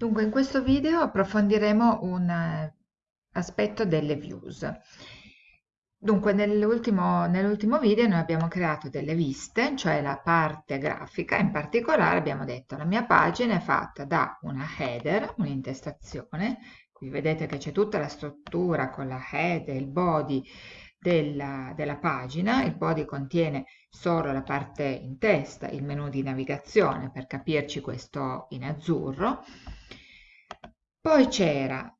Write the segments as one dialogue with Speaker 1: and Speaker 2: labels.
Speaker 1: Dunque, in questo video approfondiremo un eh, aspetto delle views. Dunque, nell'ultimo nell video noi abbiamo creato delle viste, cioè la parte grafica, in particolare abbiamo detto la mia pagina è fatta da una header, un'intestazione, qui vedete che c'è tutta la struttura con la head e il body della, della pagina, il body contiene solo la parte in testa, il menu di navigazione, per capirci questo in azzurro, poi c'era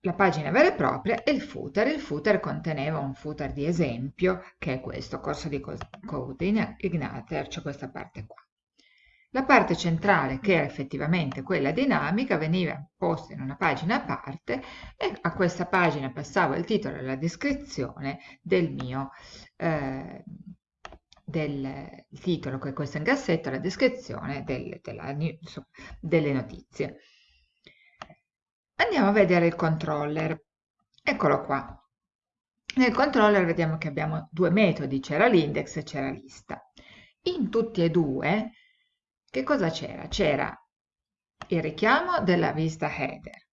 Speaker 1: la pagina vera e propria e il footer. Il footer conteneva un footer di esempio, che è questo, corso di code Igniter, c'è questa parte qua. La parte centrale, che era effettivamente quella dinamica, veniva posta in una pagina a parte e a questa pagina passava il titolo e la descrizione del mio eh, del titolo, che è questo in cassetto, la descrizione del, della, delle notizie. Andiamo a vedere il controller. Eccolo qua. Nel controller vediamo che abbiamo due metodi, c'era l'index e c'era lista. In tutti e due, che cosa c'era? C'era il richiamo della vista header,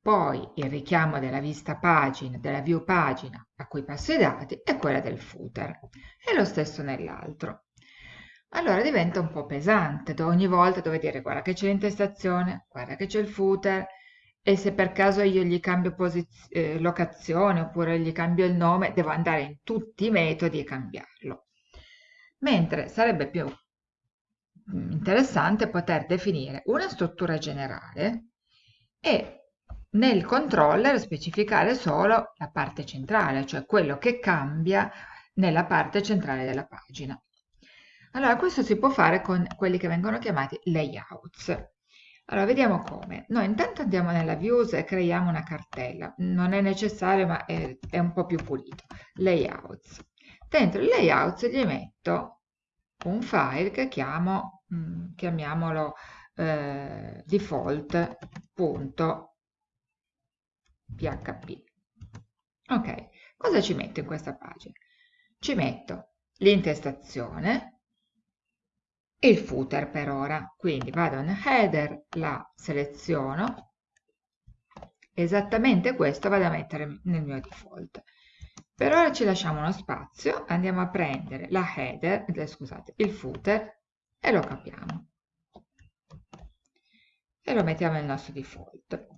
Speaker 1: poi il richiamo della vista pagina, della view pagina a cui passo i dati e quella del footer. E lo stesso nell'altro allora diventa un po' pesante, ogni volta devo dire guarda che c'è l'intestazione, guarda che c'è il footer e se per caso io gli cambio eh, locazione oppure gli cambio il nome, devo andare in tutti i metodi e cambiarlo. Mentre sarebbe più mm, interessante poter definire una struttura generale e nel controller specificare solo la parte centrale, cioè quello che cambia nella parte centrale della pagina. Allora, questo si può fare con quelli che vengono chiamati layouts. Allora, vediamo come. Noi intanto andiamo nella views e creiamo una cartella. Non è necessario, ma è, è un po' più pulito. Layouts. Dentro il layouts gli metto un file che chiamo, mm, chiamiamolo eh, default.php. Ok, cosa ci metto in questa pagina? Ci metto l'intestazione, il footer per ora. Quindi vado in header, la seleziono, esattamente questo vado a mettere nel mio default. Per ora ci lasciamo uno spazio, andiamo a prendere la header, eh, scusate, il footer e lo capiamo. E lo mettiamo nel nostro default.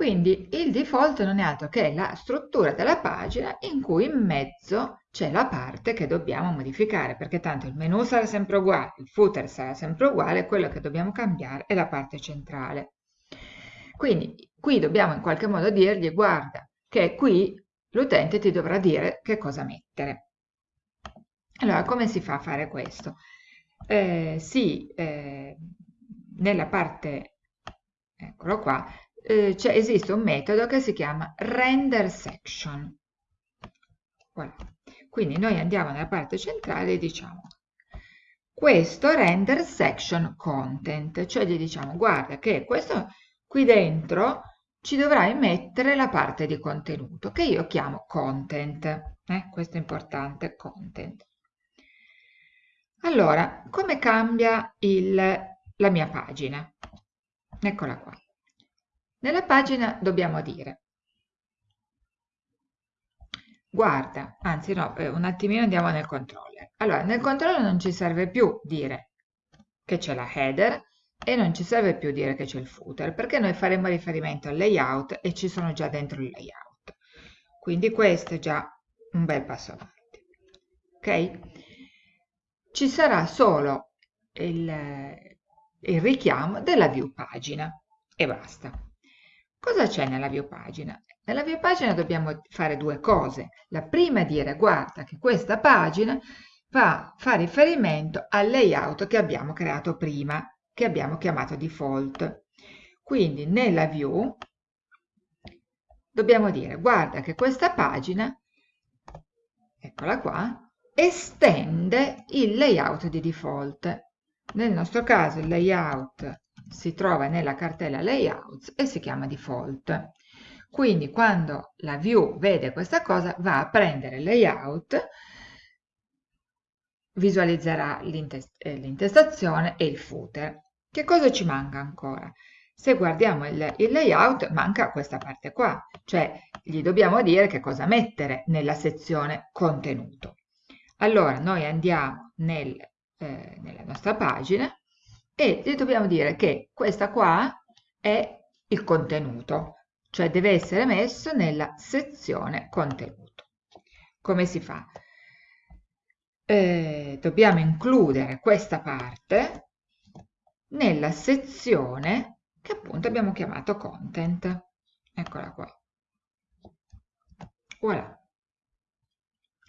Speaker 1: Quindi il default non è altro che la struttura della pagina in cui in mezzo c'è la parte che dobbiamo modificare, perché tanto il menu sarà sempre uguale, il footer sarà sempre uguale, quello che dobbiamo cambiare è la parte centrale. Quindi qui dobbiamo in qualche modo dirgli guarda che qui l'utente ti dovrà dire che cosa mettere. Allora, come si fa a fare questo? Eh, sì, eh, nella parte, eccolo qua, eh, cioè esiste un metodo che si chiama render section. Voilà. Quindi noi andiamo nella parte centrale e diciamo questo render section content, cioè gli diciamo guarda che questo qui dentro ci dovrai mettere la parte di contenuto che io chiamo content, eh? questo è importante, content. Allora, come cambia il, la mia pagina? Eccola qua. Nella pagina dobbiamo dire guarda, anzi no, eh, un attimino andiamo nel controller. Allora, nel controller non ci serve più dire che c'è la header e non ci serve più dire che c'è il footer, perché noi faremo riferimento al layout e ci sono già dentro il layout. Quindi questo è già un bel passo avanti. Ok? Ci sarà solo il, il richiamo della view pagina e basta. Cosa c'è nella view pagina? Nella view pagina dobbiamo fare due cose. La prima è dire guarda che questa pagina fa, fa riferimento al layout che abbiamo creato prima, che abbiamo chiamato default. Quindi nella view dobbiamo dire guarda che questa pagina, eccola qua, estende il layout di default. Nel nostro caso il layout si trova nella cartella layouts e si chiama default. Quindi quando la view vede questa cosa va a prendere layout, visualizzerà eh, l'intestazione e il footer Che cosa ci manca ancora? Se guardiamo il, il layout manca questa parte qua, cioè gli dobbiamo dire che cosa mettere nella sezione contenuto. Allora noi andiamo nel, eh, nella nostra pagina e gli dobbiamo dire che questa qua è il contenuto, cioè deve essere messo nella sezione contenuto. Come si fa? Eh, dobbiamo includere questa parte nella sezione che appunto abbiamo chiamato content. Eccola qua. Voilà.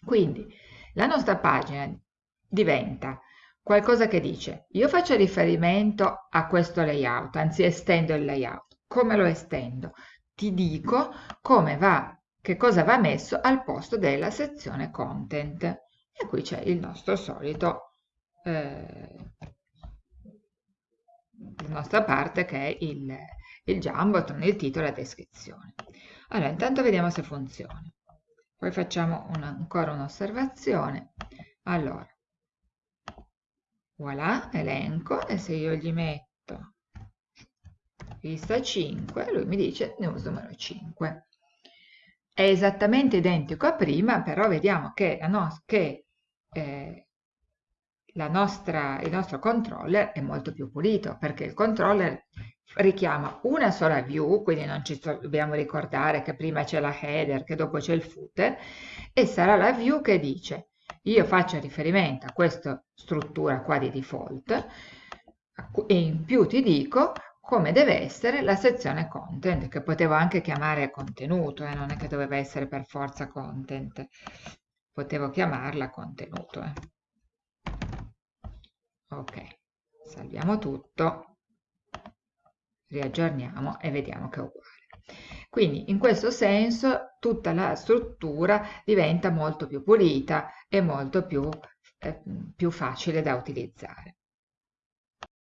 Speaker 1: Quindi la nostra pagina diventa qualcosa che dice io faccio riferimento a questo layout, anzi estendo il layout. Come lo estendo? Ti dico come va, che cosa va messo al posto della sezione content. E qui c'è il nostro solito eh, la nostra parte che è il, il Jumbotron, il titolo e la descrizione. Allora, intanto vediamo se funziona. Poi facciamo una, ancora un'osservazione. Allora, voilà, elenco, e se io gli metto lista 5, lui mi dice news numero 5. È esattamente identico a prima, però vediamo che, la no che eh, nostra, il nostro controller è molto più pulito perché il controller richiama una sola view, quindi non ci dobbiamo ricordare che prima c'è la header, che dopo c'è il footer, e sarà la view che dice io faccio riferimento a questa struttura qua di default e in più ti dico come deve essere la sezione content, che potevo anche chiamare contenuto, eh, non è che doveva essere per forza content, potevo chiamarla contenuto. Eh ok salviamo tutto riaggiorniamo e vediamo che è uguale quindi in questo senso tutta la struttura diventa molto più pulita e molto più, eh, più facile da utilizzare